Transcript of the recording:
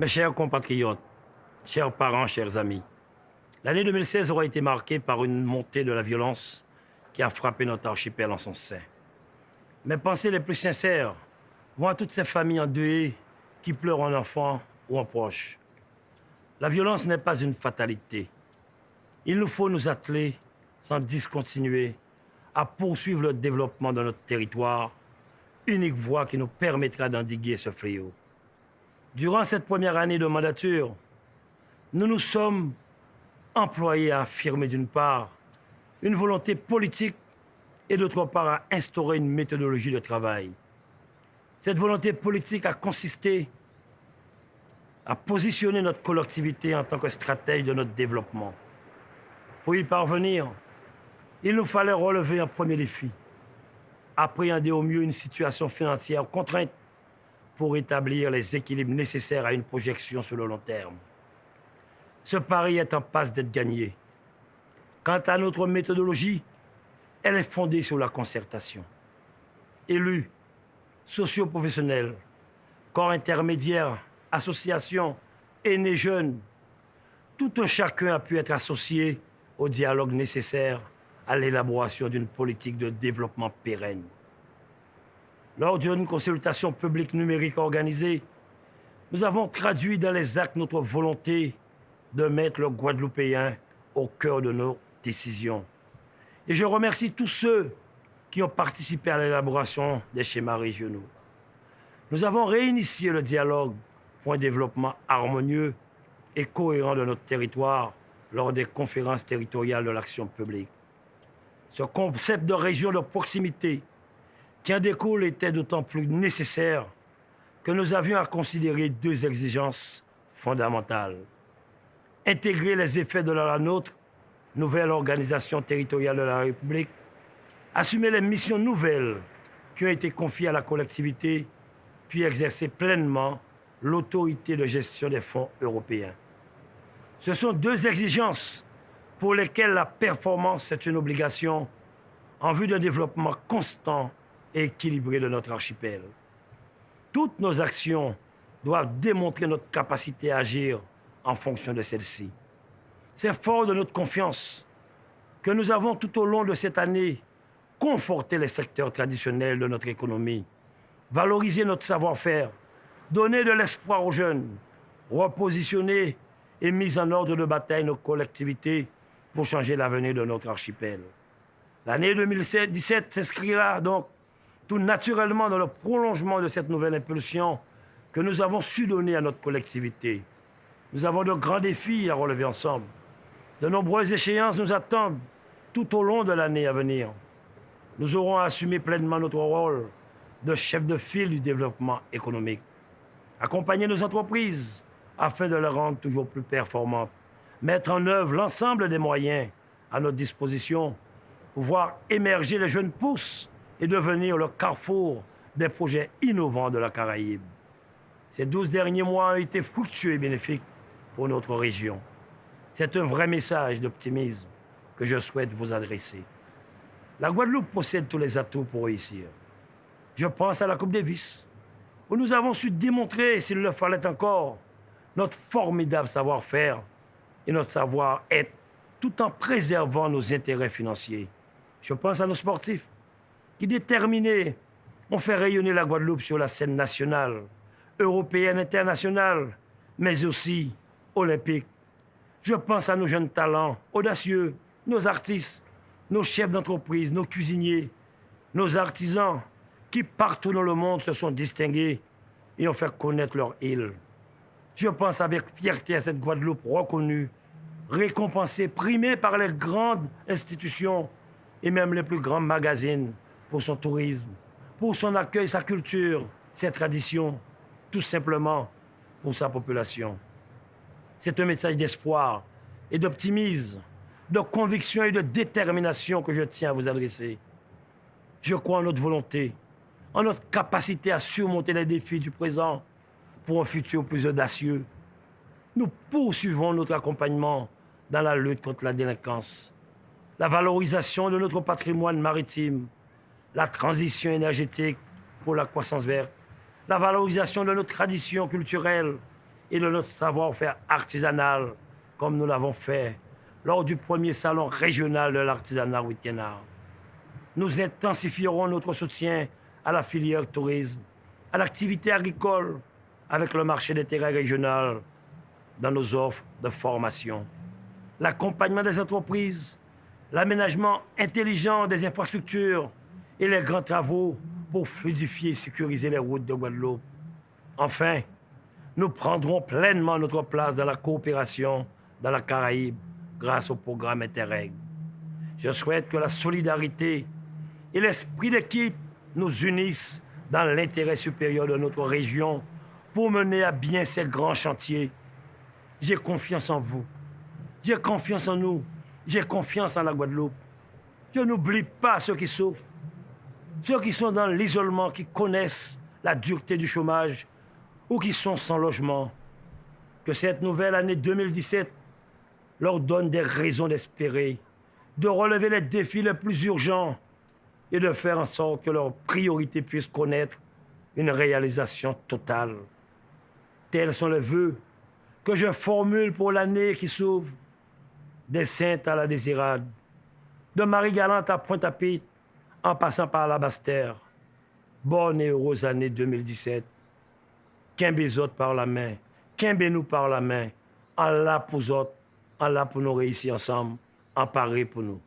Mes chers compatriotes, chers parents, chers amis, l'année 2016 aura été marquée par une montée de la violence qui a frappé notre archipel en son sein. Mes pensées les plus sincères vont à toutes ces familles endeuillées qui pleurent un enfant ou un proche. La violence n'est pas une fatalité. Il nous faut nous atteler, sans discontinuer, à poursuivre le développement de notre territoire, unique voie qui nous permettra d'endiguer ce fléau. Durant cette première année de mandature, nous nous sommes employés à affirmer d'une part une volonté politique et d'autre part à instaurer une méthodologie de travail. Cette volonté politique a consisté à positionner notre collectivité en tant que stratège de notre développement. Pour y parvenir, il nous fallait relever un premier défi, appréhender au mieux une situation financière contrainte pour établir les équilibres nécessaires à une projection sur le long terme. Ce pari est en passe d'être gagné. Quant à notre méthodologie, elle est fondée sur la concertation. Élus, socioprofessionnels, corps intermédiaires, associations, aînés jeunes, tout un chacun a pu être associé au dialogue nécessaire à l'élaboration d'une politique de développement pérenne. Lors d'une consultation publique numérique organisée, nous avons traduit dans les actes notre volonté de mettre le Guadeloupéen au cœur de nos décisions. Et je remercie tous ceux qui ont participé à l'élaboration des schémas régionaux. Nous avons réinitié le dialogue pour un développement harmonieux et cohérent de notre territoire lors des conférences territoriales de l'action publique. Ce concept de région de proximité qui en découle était d'autant plus nécessaire que nous avions à considérer deux exigences fondamentales. Intégrer les effets de la nôtre, nouvelle organisation territoriale de la République, assumer les missions nouvelles qui ont été confiées à la collectivité, puis exercer pleinement l'autorité de gestion des fonds européens. Ce sont deux exigences pour lesquelles la performance est une obligation en vue d'un développement constant et équilibré de notre archipel. Toutes nos actions doivent démontrer notre capacité à agir en fonction de celle-ci. C'est fort de notre confiance que nous avons tout au long de cette année conforté les secteurs traditionnels de notre économie, valorisé notre savoir-faire, donné de l'espoir aux jeunes, repositionné et mis en ordre de bataille nos collectivités pour changer l'avenir de notre archipel. L'année 2017 s'inscrira donc tout naturellement dans le prolongement de cette nouvelle impulsion que nous avons su donner à notre collectivité. Nous avons de grands défis à relever ensemble. De nombreuses échéances nous attendent tout au long de l'année à venir. Nous aurons à assumer pleinement notre rôle de chef de file du développement économique. Accompagner nos entreprises afin de les rendre toujours plus performantes mettre en œuvre l'ensemble des moyens à notre disposition pour voir émerger les jeunes pousses et devenir le carrefour des projets innovants de la Caraïbe. Ces douze derniers mois ont été fructueux et bénéfiques pour notre région. C'est un vrai message d'optimisme que je souhaite vous adresser. La Guadeloupe possède tous les atouts pour réussir. Je pense à la Coupe Davis, où nous avons su démontrer, s'il le fallait encore, notre formidable savoir-faire et notre savoir-être, tout en préservant nos intérêts financiers. Je pense à nos sportifs, qui déterminés ont fait rayonner la Guadeloupe sur la scène nationale, européenne, internationale, mais aussi olympique. Je pense à nos jeunes talents, audacieux, nos artistes, nos chefs d'entreprise, nos cuisiniers, nos artisans, qui partout dans le monde se sont distingués et ont fait connaître leur île. Je pense avec fierté à cette Guadeloupe reconnue, récompensée, primée par les grandes institutions et même les plus grands magazines pour son tourisme, pour son accueil, sa culture, ses traditions, tout simplement pour sa population. C'est un message d'espoir et d'optimisme, de conviction et de détermination que je tiens à vous adresser. Je crois en notre volonté, en notre capacité à surmonter les défis du présent pour un futur plus audacieux. Nous poursuivons notre accompagnement dans la lutte contre la délinquance, la valorisation de notre patrimoine maritime, la transition énergétique pour la croissance verte, la valorisation de nos traditions culturelles et de notre savoir-faire artisanal, comme nous l'avons fait lors du premier salon régional de l'artisanat Wittenard. Nous intensifierons notre soutien à la filière tourisme, à l'activité agricole, avec le marché d'intérêt régional dans nos offres de formation, l'accompagnement des entreprises, l'aménagement intelligent des infrastructures et les grands travaux pour fluidifier et sécuriser les routes de Guadeloupe. Enfin, nous prendrons pleinement notre place dans la coopération dans la Caraïbe grâce au programme Interreg. Je souhaite que la solidarité et l'esprit d'équipe nous unissent dans l'intérêt supérieur de notre région pour mener à bien ces grands chantiers. J'ai confiance en vous. J'ai confiance en nous. J'ai confiance en la Guadeloupe. Je n'oublie pas ceux qui souffrent, ceux qui sont dans l'isolement, qui connaissent la dureté du chômage ou qui sont sans logement. Que cette nouvelle année 2017 leur donne des raisons d'espérer, de relever les défis les plus urgents et de faire en sorte que leurs priorités puissent connaître une réalisation totale. Tels sont les vœux que je formule pour l'année qui s'ouvre, des Saintes à la Désirade, de Marie-Galante à Pointe-à-Pitre, en passant par la Bastère. Bonne et heureuse année 2017. Qu'un autres par la main, qu'un nous par la main, Allah pour autres, Allah pour nous réussir ensemble, en parler pour nous.